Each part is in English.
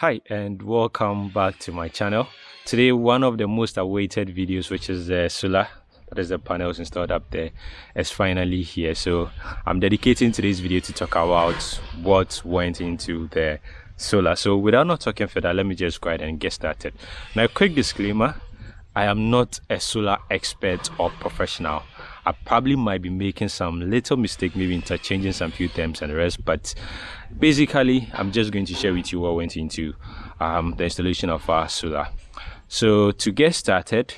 Hi and welcome back to my channel. Today one of the most awaited videos which is uh, the solar that is the panels installed up there. Is finally here. So I'm dedicating today's video to talk about what went into the solar. So without not talking further let me just go ahead and get started. Now quick disclaimer I am not a solar expert or professional I probably might be making some little mistake, maybe interchanging some few terms and the rest. But basically, I'm just going to share with you what went into um, the installation of our solar. So to get started,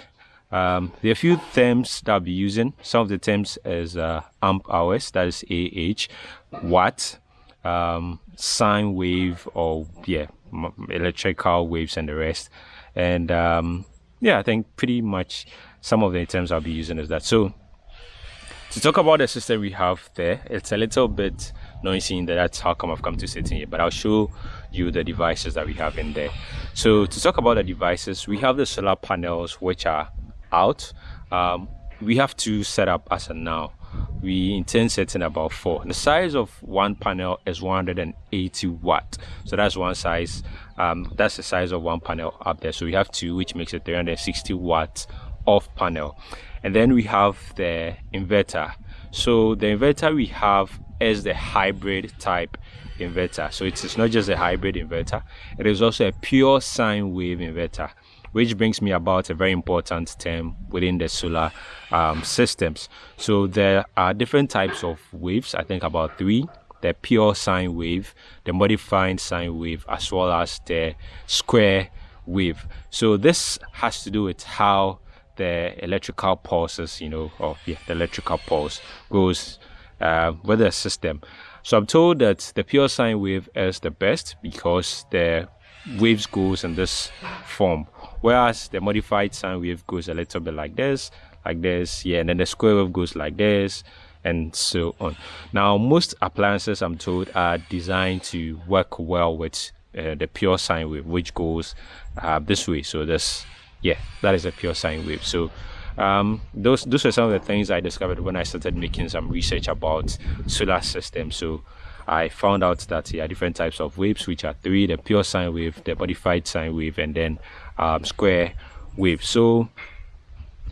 um, there are a few terms that I'll be using. Some of the terms is uh, amp hours, that is AH, watt, um, sine wave, or yeah, electrical waves and the rest. And um, yeah, I think pretty much some of the terms I'll be using is that. So to talk about the system we have there, it's a little bit noisy in that that's how come I've come to sit in here, but I'll show you the devices that we have in there. So to talk about the devices, we have the solar panels which are out. Um, we have to set up as of now. We intend setting about four. The size of one panel is 180 watt. So that's one size. Um, that's the size of one panel up there. So we have two, which makes it 360 watts off panel and then we have the inverter. So the inverter we have is the hybrid type inverter. So it's not just a hybrid inverter it is also a pure sine wave inverter which brings me about a very important term within the solar um, systems. So there are different types of waves i think about three the pure sine wave the modified sine wave as well as the square wave. So this has to do with how the electrical pulses, you know, or yeah, the electrical pulse goes uh, with the system. So I'm told that the pure sine wave is the best because the waves goes in this form, whereas the modified sine wave goes a little bit like this, like this, yeah, and then the square wave goes like this, and so on. Now, most appliances I'm told are designed to work well with uh, the pure sine wave, which goes uh, this way. So this yeah that is a pure sine wave so um, those those are some of the things I discovered when I started making some research about solar systems. So I found out that there are different types of waves, which are three: the pure sine wave, the modified sine wave, and then um, square wave. So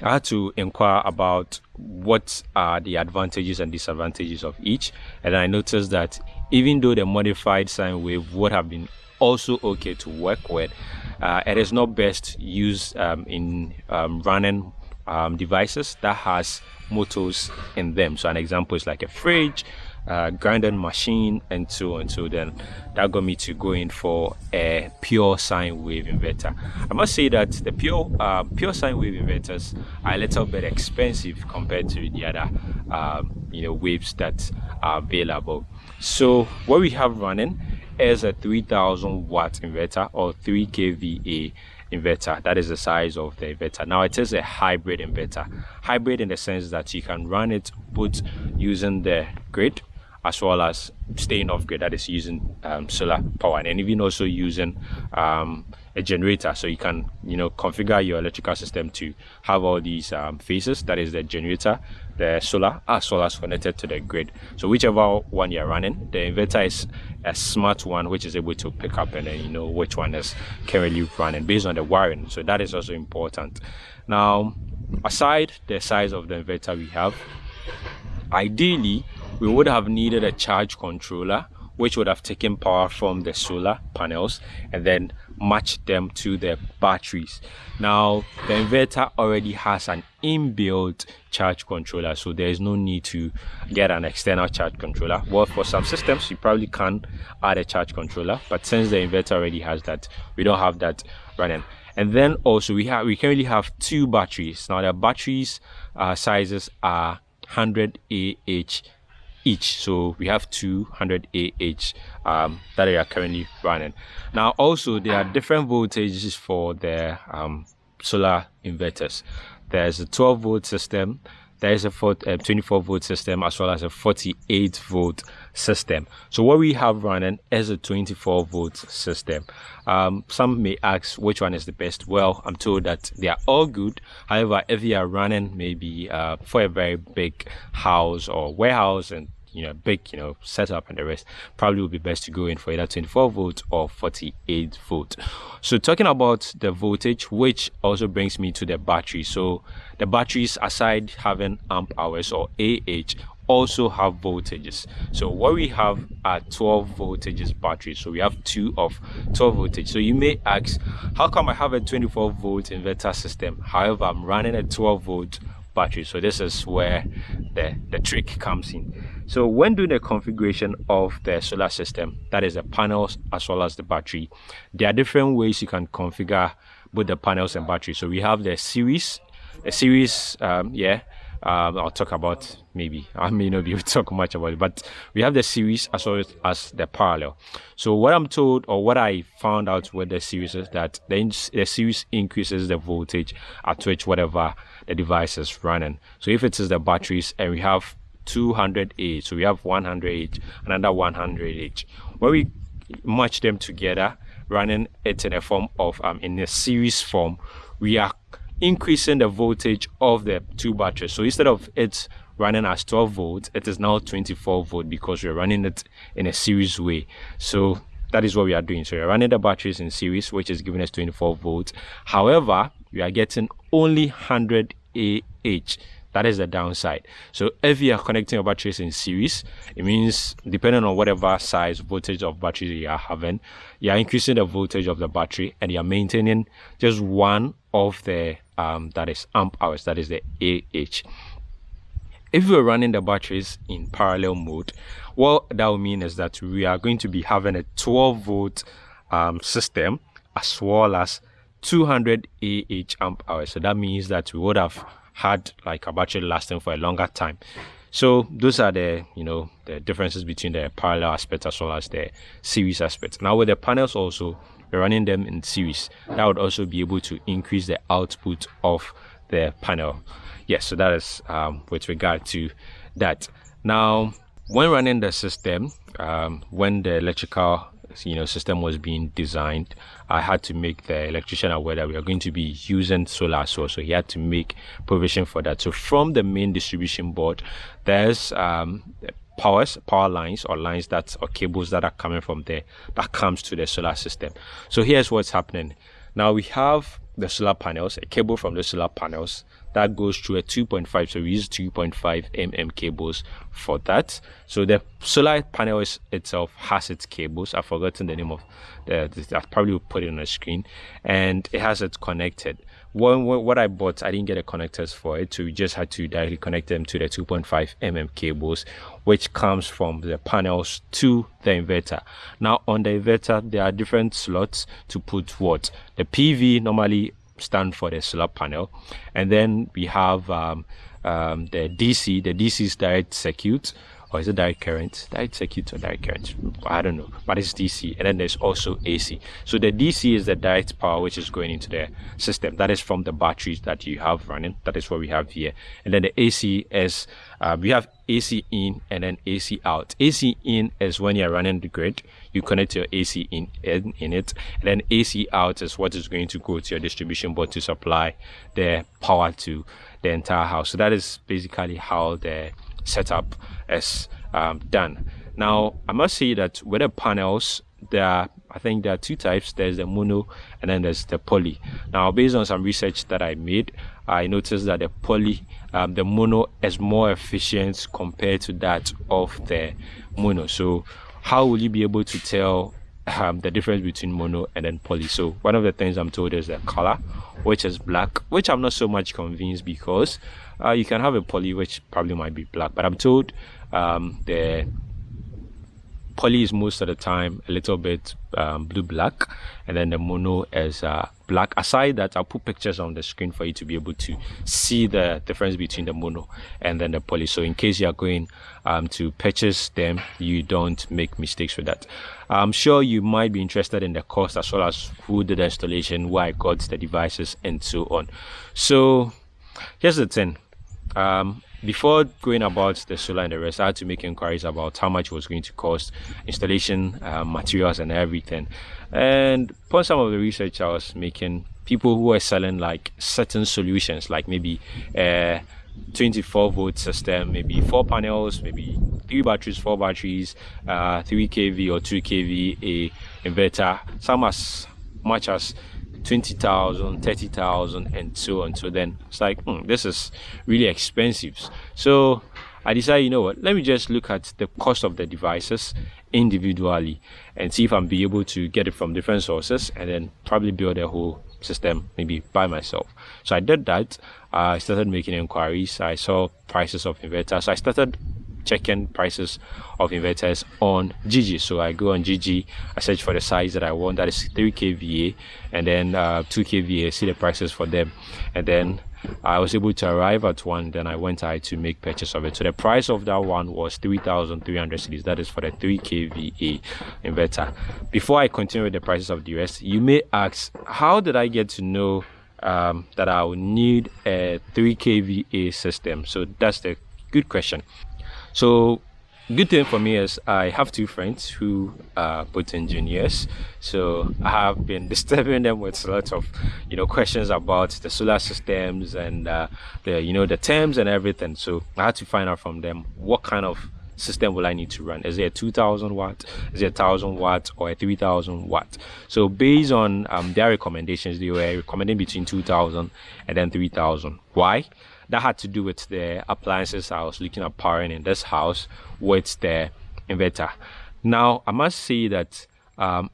I had to inquire about what are the advantages and disadvantages of each, and I noticed that even though the modified sine wave would have been also okay to work with, uh, it is not best used um, in um, running um, devices that has motors in them. So an example is like a fridge, uh, grinding machine, and so on. So then that got me to go in for a pure sine wave inverter. I must say that the pure uh, pure sine wave inverters are a little bit expensive compared to the other um, you know waves that are available. So what we have running is a 3000 watt inverter or 3 kVA inverter. That is the size of the inverter. Now it is a hybrid inverter. Hybrid in the sense that you can run it both using the grid as well as staying off grid that is using um, solar power. And even also using um, a generator so you can you know configure your electrical system to have all these um, phases. That is the generator the solar as well as connected to the grid. So whichever one you're running the inverter is a smart one which is able to pick up and then you know which one is currently running based on the wiring. So that is also important. Now aside the size of the inverter we have ideally we would have needed a charge controller which would have taken power from the solar panels and then match them to the batteries. Now the inverter already has an inbuilt charge controller so there is no need to get an external charge controller. Well for some systems you probably can add a charge controller but since the inverter already has that we don't have that running. And then also we have we currently have two batteries. Now the batteries uh, sizes are 100 ah each. So we have 200 ah um, that are currently running. Now also there are different voltages for the um, solar inverters. There's a 12 volt system there is a 24 volt system as well as a 48 volt system. So what we have running is a 24 volt system. Um, some may ask which one is the best. Well i'm told that they are all good. However if you are running maybe uh, for a very big house or warehouse and you know big you know setup and the rest probably would be best to go in for either 24 volt or 48 volt so talking about the voltage which also brings me to the battery. So the batteries aside having amp hours or ah also have voltages. So what we have are 12 voltages batteries. So we have two of 12 voltage so you may ask how come i have a 24 volt inverter system? However i'm running a 12 volt battery. So this is where the the trick comes in so when doing the configuration of the solar system that is the panels as well as the battery there are different ways you can configure both the panels and battery so we have the series the series um, yeah um, I'll talk about maybe I may not be able to talk much about it, but we have the series as well as the parallel. So what I'm told or what I found out with the series is that the, the series increases the voltage at which whatever the device is running. So if it is the batteries and we have 200 each, so we have 100 each, another 100 each. When we match them together, running it in a form of um, in a series form, we are increasing the voltage of the two batteries. So instead of it running as 12 volts, it is now 24 volt because we're running it in a series way. So that is what we are doing. So we're running the batteries in series, which is giving us 24 volts. However, we are getting only 100 AH. That is the downside. So if you are connecting your batteries in series, it means depending on whatever size voltage of battery you are having, you are increasing the voltage of the battery and you are maintaining just one of the um, that is amp hours, that is the AH. If we're running the batteries in parallel mode, what that will mean is that we are going to be having a 12 volt um, system as well as 200 AH amp hours. So that means that we would have had like a battery lasting for a longer time. So those are the you know the differences between the parallel aspect as well as the series aspect. Now with the panels also we're running them in series that would also be able to increase the output of the panel yes so that is um, with regard to that now when running the system um, when the electrical you know system was being designed i had to make the electrician aware that we are going to be using solar source. So he had to make provision for that. So from the main distribution board there's um, powers power lines or lines that or cables that are coming from there that comes to the solar system. So here's what's happening. Now we have the solar panels a cable from the solar panels that goes through a 2.5 so we use 2.5 mm cables for that. So the solar panel is, itself has its cables. I've forgotten the name of the, i probably will put it on the screen. And it has it connected. When, what I bought, I didn't get the connectors for it, so we just had to directly connect them to the 2.5 mm cables, which comes from the panels to the inverter. Now, on the inverter, there are different slots to put what? The PV normally stand for the solar panel, and then we have um, um, the DC. The DC's direct circuit or is it direct current? Direct circuit or direct current? I don't know, but it's DC. And then there's also AC. So the DC is the direct power which is going into the system. That is from the batteries that you have running. That is what we have here. And then the AC is uh, we have AC in and then AC out. AC in is when you're running the grid, you connect your AC in, in in it, and then AC out is what is going to go to your distribution board to supply the power to the entire house. So that is basically how the setup is um, done. Now, I must say that with the panels, there are, I think there are two types. There's the mono and then there's the poly. Now, based on some research that I made, I noticed that the poly, um, the mono is more efficient compared to that of the mono. So how will you be able to tell um, the difference between mono and then poly? So one of the things I'm told is the color, which is black, which I'm not so much convinced because uh, you can have a poly which probably might be black, but I'm told um, the poly is most of the time a little bit um, blue black, and then the mono is uh, black. Aside that, I'll put pictures on the screen for you to be able to see the difference between the mono and then the poly. So in case you are going um, to purchase them, you don't make mistakes with that. I'm sure you might be interested in the cost as well as who did the installation, why I got the devices, and so on. So here's the thing um, before going about the solar and the rest, I had to make inquiries about how much it was going to cost, installation uh, materials, and everything. And upon some of the research I was making, people who are selling like certain solutions, like maybe a 24 volt system, maybe four panels, maybe three batteries four batteries uh 3 kv or 2 kva inverter some as much as 20,000, 30,000 and so on. So then it's like, hmm, this is really expensive. So I decided, you know what, let me just look at the cost of the devices individually and see if I'm be able to get it from different sources and then probably build a whole system maybe by myself. So I did that. I started making inquiries. I saw prices of inverters. I started checking prices of inverters on Jiji. So I go on Jiji, I search for the size that I want, that is 3 kVA, and then uh, 2 kVA, see the prices for them, and then I was able to arrive at one. Then I went out to make purchase of it. So the price of that one was 3,300 cedis. That is for the 3 kVA inverter. Before I continue with the prices of the rest, you may ask, how did I get to know um, that I will need a 3 kVA system? So that's the good question. So good thing for me is I have two friends who are both engineers. So I have been disturbing them with a lot of, you know, questions about the solar systems and uh, the, you know, the terms and everything. So I had to find out from them what kind of system will I need to run? Is it a 2000 watt? Is it a 1000 watt or a 3000 watt? So based on um, their recommendations, they were recommending between 2000 and then 3000. Why? That had to do with the appliances I was looking at powering in this house with the inverter. Now, I must say that um,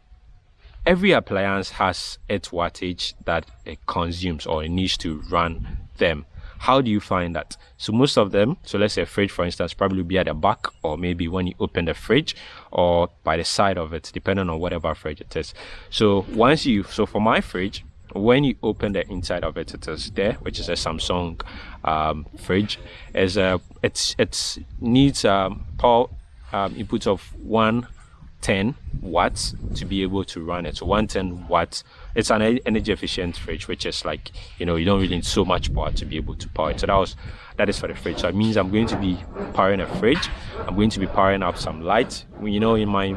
every appliance has its wattage that it consumes or it needs to run them. How do you find that? So most of them, so let's say a fridge, for instance, probably be at the back or maybe when you open the fridge or by the side of it, depending on whatever fridge it is. So once you, so for my fridge, when you open the inside of it it is there which is a samsung um, fridge. Is a it's it's needs um, power um, input of 110 watts to be able to run it. So 110 watts it's an energy efficient fridge which is like you know you don't really need so much power to be able to power it. So that was that is for the fridge. So it means i'm going to be powering a fridge. I'm going to be powering up some light you know in my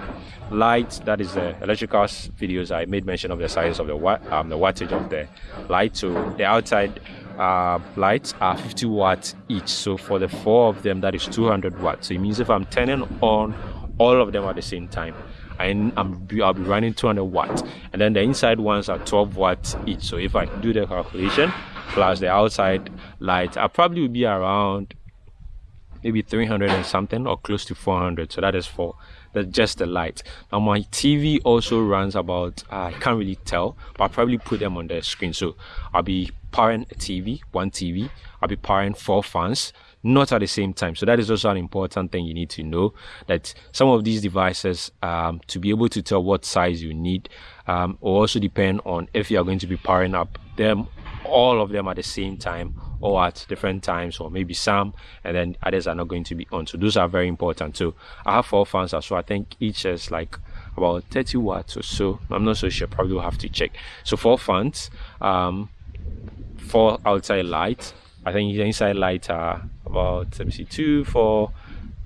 light that is the electrical videos i made mention of the size of the um, the wattage of the light. So the outside uh, lights are 50 watts each. So for the four of them that is 200 watts. So it means if i'm turning on all of them at the same time I, am I'll be running 200 watts. And then the inside ones are 12 watts each. So if I do the calculation plus the outside light I probably will be around maybe 300 and something or close to 400 so that is for the just the light now my tv also runs about i can't really tell but i'll probably put them on the screen. So i'll be powering a tv one tv i'll be powering four fans not at the same time. So that is also an important thing you need to know that some of these devices um, to be able to tell what size you need um, will also depend on if you are going to be powering up them all of them at the same time or at different times or maybe some and then others are not going to be on. So those are very important so i have four fans so i think each is like about 30 watts or so. I'm not so sure. Probably will have to check. So four fans um four outside lights i think inside lights are about let me see two four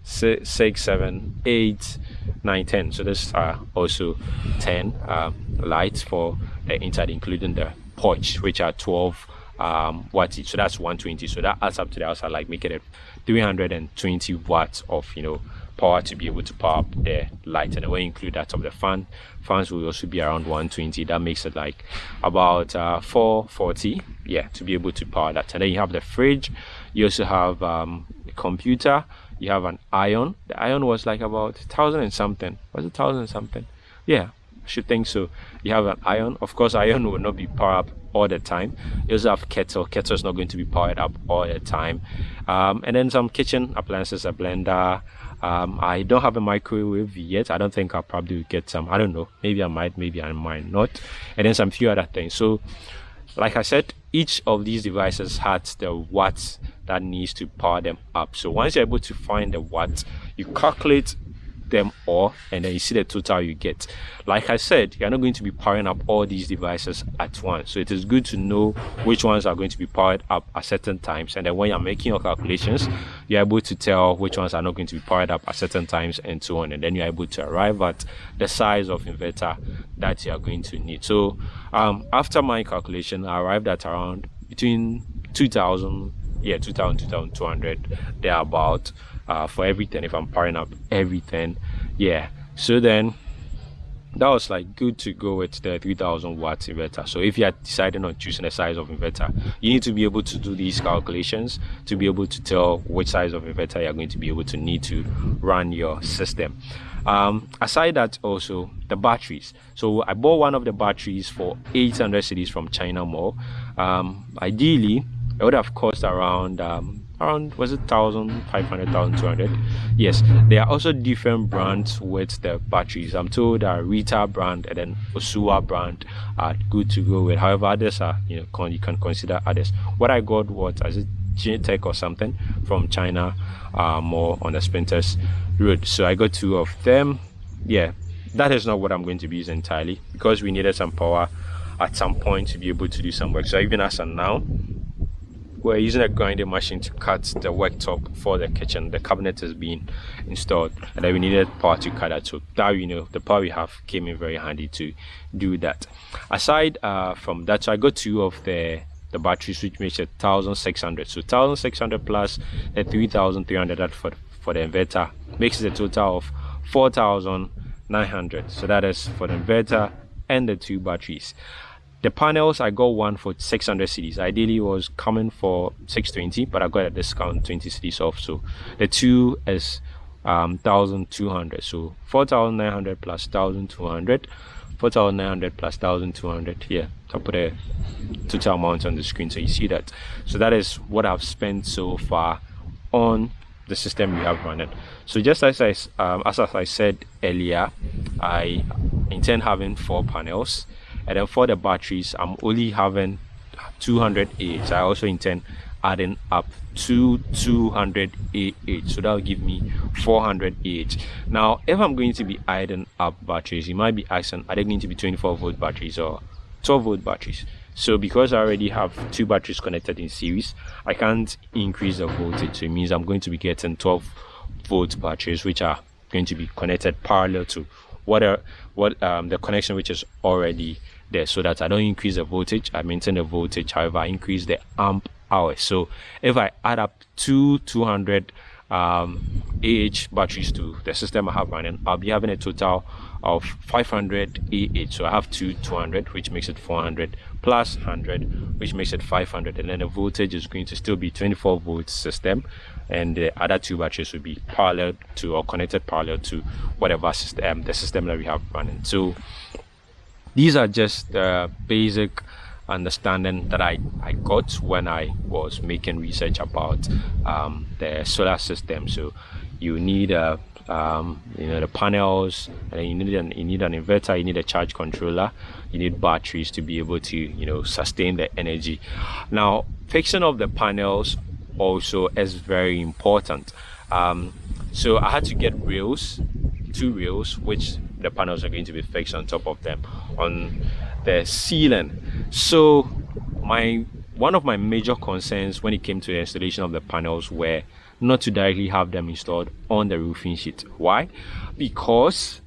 six, six seven eight nine ten so this are also 10 um, lights for the inside including the porch which are 12 um, watts each. So that's 120. So that adds up to the outside, like making it 320 watts of, you know, power to be able to power up the light. And when you include that of the fan, fans will also be around 120. That makes it like about uh, 440, yeah, to be able to power that. And then you have the fridge. You also have um, a computer. You have an iron. The iron was like about thousand and something. Was it thousand and something? Yeah, I should think so. You have an iron. Of course, iron will not be powered up all the time. You also have kettle. Kettle is not going to be powered up all the time. Um, and then some kitchen appliances, a blender. Um, I don't have a microwave yet. I don't think I'll probably get some. I don't know. Maybe I might, maybe I might not. And then some few other things. So, like I said, each of these devices has the watts that needs to power them up. So once you're able to find the watts, you calculate them all and then you see the total you get. Like i said you're not going to be powering up all these devices at once. So it is good to know which ones are going to be powered up at certain times. And then when you're making your calculations you're able to tell which ones are not going to be powered up at certain times and so on. And then you're able to arrive at the size of inverter that you are going to need. So um, after my calculation i arrived at around between 2000 yeah 2000 2200 they're about uh, for everything if i'm powering up everything. Yeah. So then that was like good to go with the 3000 watts inverter. So if you are deciding on choosing a size of inverter you need to be able to do these calculations to be able to tell which size of inverter you're going to be able to need to run your system. Um, aside that also the batteries. So i bought one of the batteries for 800 cedis from china mall. Um, ideally it would have cost around um, around was it 1500 1200 yes there are also different brands with the batteries i'm told that rita brand and then osua brand are good to go with however others are you know you can consider others what i got was as it Tech or something from China, uh, more on the Spintex route. So I got two of them. Yeah, that is not what I'm going to be using entirely because we needed some power at some point to be able to do some work. So even as of now, we're using a grinding machine to cut the worktop for the kitchen. The cabinet is being installed and then we needed power to cut that. So now you know the power we have came in very handy to do that. Aside uh, from that so i got two of the the batteries which makes it 1600 so 1600 plus the 3300 that for for the inverter makes it a total of 4900 so that is for the inverter and the two batteries the panels, I got one for 600 cedis. Ideally, was coming for 620, but I got a discount 20 cedis off. So the two is um, 1200. So 4900 plus 1200. 4900 plus 1200 here. I'll put a total amount on the screen so you see that. So that is what I've spent so far on the system we have running. So just as I, um, as I said earlier, I intend having four panels and then for the batteries i'm only having 200 ah i also intend adding up to 200 ah so that will give me 400 ah now if i'm going to be adding up batteries you might be asking are they going to be 24 volt batteries or 12 volt batteries? So because i already have two batteries connected in series i can't increase the voltage. So it means i'm going to be getting 12 volt batteries which are going to be connected parallel to what are what um, the connection which is already there so that I don't increase the voltage I maintain the voltage however I increase the amp hours so if I add up two 200 um, AH batteries to the system I have running I'll be having a total of 500 AH so I have two 200 which makes it 400 plus 100 which makes it 500 and then the voltage is going to still be 24 volt system and the other two batteries will be parallel to or connected parallel to whatever system the system that we have running so these are just the basic understanding that I, I got when I was making research about um, the solar system. So you need a um, you know the panels, and you need an you need an inverter, you need a charge controller, you need batteries to be able to you know sustain the energy. Now fixing of the panels also is very important. Um, so I had to get rails, two rails, which the panels are going to be fixed on top of them on the ceiling. So my one of my major concerns when it came to the installation of the panels were not to directly have them installed on the roofing sheet. Why? Because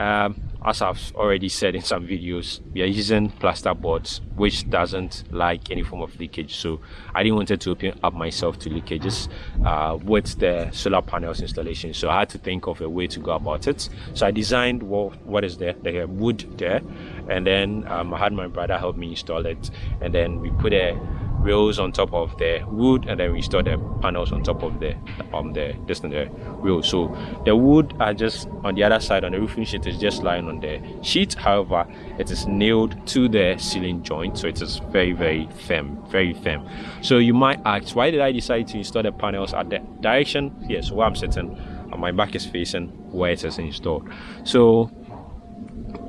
um, as I've already said in some videos we are using plaster boards which doesn't like any form of leakage. So I didn't want to open up myself to leakages uh, with the solar panels installation. So I had to think of a way to go about it. So I designed what, what is there the wood there. And then um, I had my brother help me install it. And then we put a rails on top of the wood and then we install the panels on top of the um the this the rails so the wood are just on the other side on the roofing sheet is just lying on the sheet. However it is nailed to the ceiling joint so it is very very firm very firm. So you might ask why did i decide to install the panels at the direction? Yes where i'm sitting and my back is facing where it is installed. So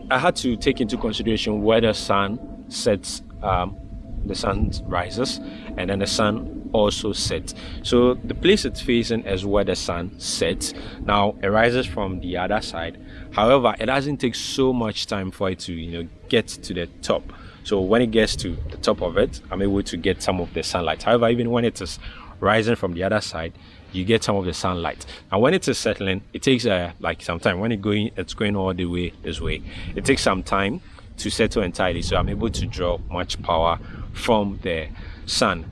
i had to take into consideration where the sun sets um, the sun rises and then the sun also sets. So the place it's facing is where the sun sets. Now it rises from the other side. However it doesn't take so much time for it to you know get to the top. So when it gets to the top of it i'm able to get some of the sunlight. However even when it is rising from the other side you get some of the sunlight. And when it is settling it takes uh, like some time. When it going it's going all the way this way. It takes some time to settle entirely so i'm able to draw much power from the sun.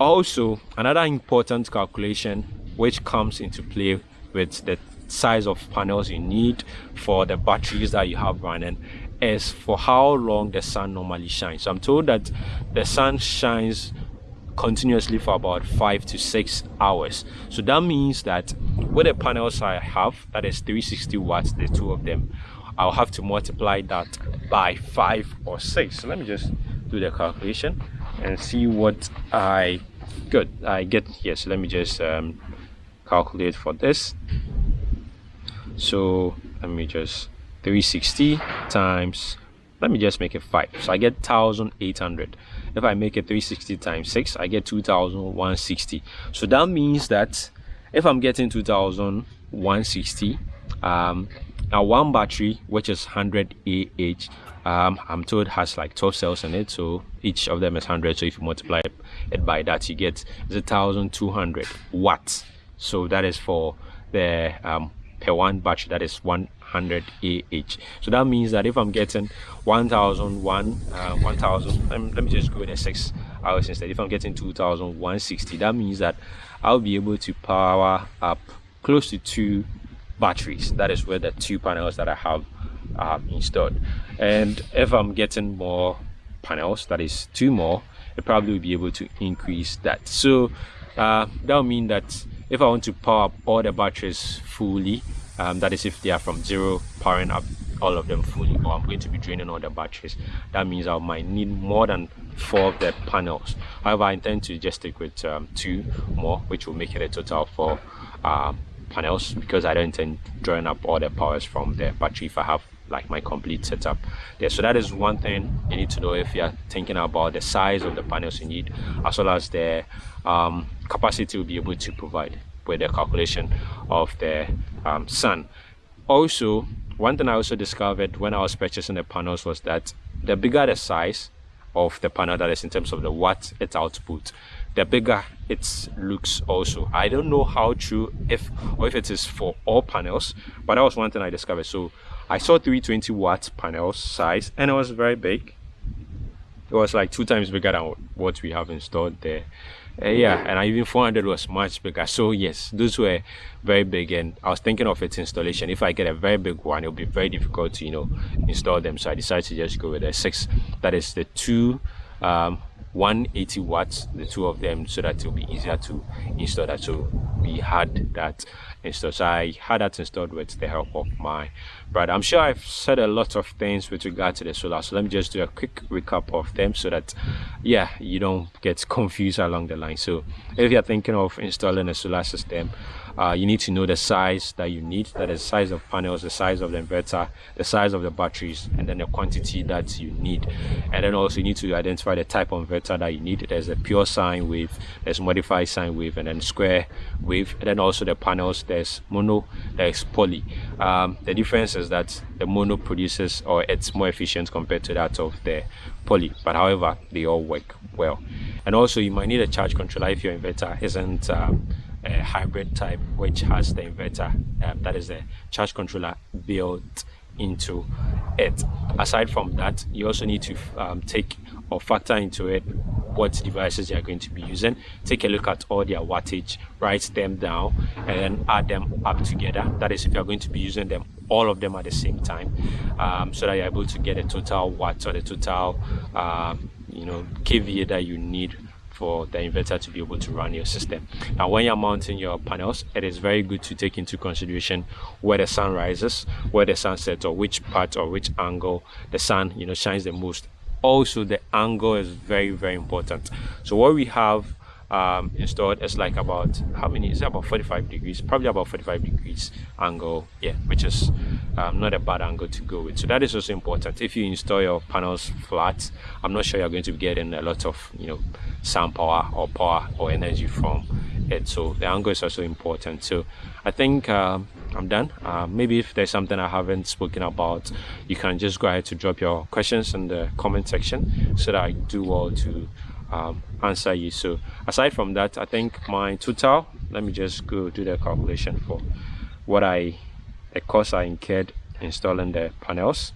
Also another important calculation which comes into play with the size of panels you need for the batteries that you have running is for how long the sun normally shines. So i'm told that the sun shines continuously for about five to six hours. So that means that with the panels i have that is 360 watts the two of them i'll have to multiply that by five or six. So let me just do the calculation and see what i good i get here. So let me just um, calculate for this. So let me just 360 times let me just make it 5 so i get 1800 if i make it 360 times 6 i get 2160 so that means that if i'm getting 2160 um now one battery which is 100 ah um i'm told has like 12 cells in it so each of them is 100 so if you multiply it by that you get 1200 watts. So that is for the um per one battery that is 100 ah so that means that if i'm getting 1001 uh, 1000 let, me just go with six hours instead. If i'm getting 2160 that means that i'll be able to power up close to two batteries. That is where the two panels that i have installed. And if i'm getting more panels that is two more it probably will be able to increase that. So uh, that will mean that if I want to power up all the batteries fully um, that is if they are from zero powering up all of them fully or I'm going to be draining all the batteries that means I might need more than four of the panels. However I intend to just stick with um, two more which will make it a total of four um, panels because I don't intend drawing up all the powers from the battery if I have like my complete setup there. So that is one thing you need to know if you're thinking about the size of the panels you need as well as the um, capacity will be able to provide with the calculation of the um, sun. Also one thing i also discovered when i was purchasing the panels was that the bigger the size of the panel that is in terms of the watt its output the bigger it looks also. I don't know how true if or if it is for all panels but that was one thing i discovered. So i saw 320 watt panels size and it was very big. It was like two times bigger than what we have installed there. Uh, yeah and I even 400 was much bigger. So yes those were very big and I was thinking of its installation. If I get a very big one it'll be very difficult to you know install them. So I decided to just go with a six that is the two um, 180 watts the two of them so that it'll be easier to install that. So we had that installed. So i had that installed with the help of my brother. I'm sure i've said a lot of things with regard to the solar. So let me just do a quick recap of them so that yeah you don't get confused along the line. So if you're thinking of installing a solar system uh, you need to know the size that you need that is the size of panels the size of the inverter the size of the batteries and then the quantity that you need. And then also you need to identify the type of inverter that you need. There's a pure sine wave there's modified sine wave and then square wave. And then also the panels there's mono there's poly. Um, the difference is that the mono produces or it's more efficient compared to that of the poly. But however they all work well. And also you might need a charge controller if your inverter isn't um, a hybrid type which has the inverter um, that is the charge controller built into it. Aside from that you also need to um, take or factor into it what devices you are going to be using. Take a look at all their wattage write them down and then add them up together. That is if you're going to be using them all of them at the same time um, so that you're able to get a total watt or the total um, you know kVA that you need for the inverter to be able to run your system. Now, when you're mounting your panels, it is very good to take into consideration where the sun rises, where the sun sets, or which part or which angle the sun, you know, shines the most. Also, the angle is very, very important. So, what we have um, installed is like about how many is it about 45 degrees? Probably about 45 degrees angle yeah which is um, not a bad angle to go with. So that is also important. If you install your panels flat I'm not sure you're going to be getting a lot of you know sun power or power or energy from it. So the angle is also important. So I think um, I'm done. Uh, maybe if there's something I haven't spoken about you can just go ahead to drop your questions in the comment section so that I do well to um, answer you. So aside from that I think my total let me just go do the calculation for what I the cost I incurred installing the panels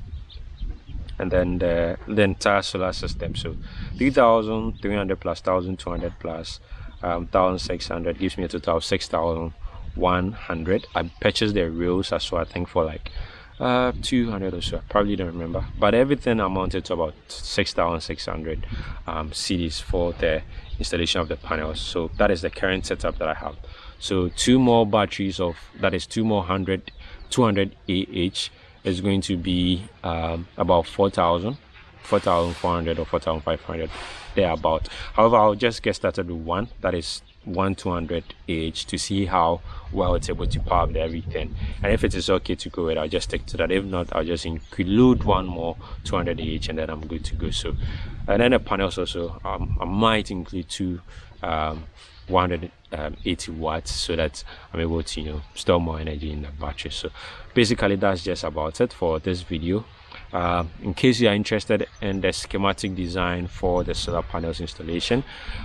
and then the, the entire solar system. So 3300 plus 1200 plus um, 1600 gives me a total of 6100 i purchased the reels as well i think for like uh 200 or so. Probably don't remember. But everything amounted to about 6600 um cedis for the installation of the panels so that is the current setup that i have. So two more batteries of that is two more 100 200 ah is going to be um, about 4000 4400 or 4500 there about however i'll just get started with one that is one 200 ah to see how well it's able to power up everything. And if it is okay to go with i'll just stick to that. If not i'll just include one more 200 ah and then i'm good to go. So and then the panels also um, i might include two um, 180 watts so that i'm able to you know store more energy in the battery. So basically that's just about it for this video uh, in case you are interested in the schematic design for the solar panels installation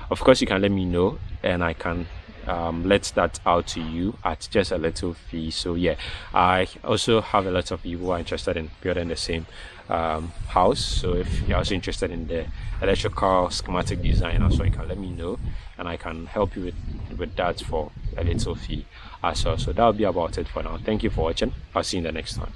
of course you can let me know and i can um, let that out to you at just a little fee. So yeah i also have a lot of people who are interested in building the same um, house. So if you're also interested in the electrical schematic design also you can let me know and i can help you with with that for a little fee as well. So that'll be about it for now. Thank you for watching. I'll see you in the next one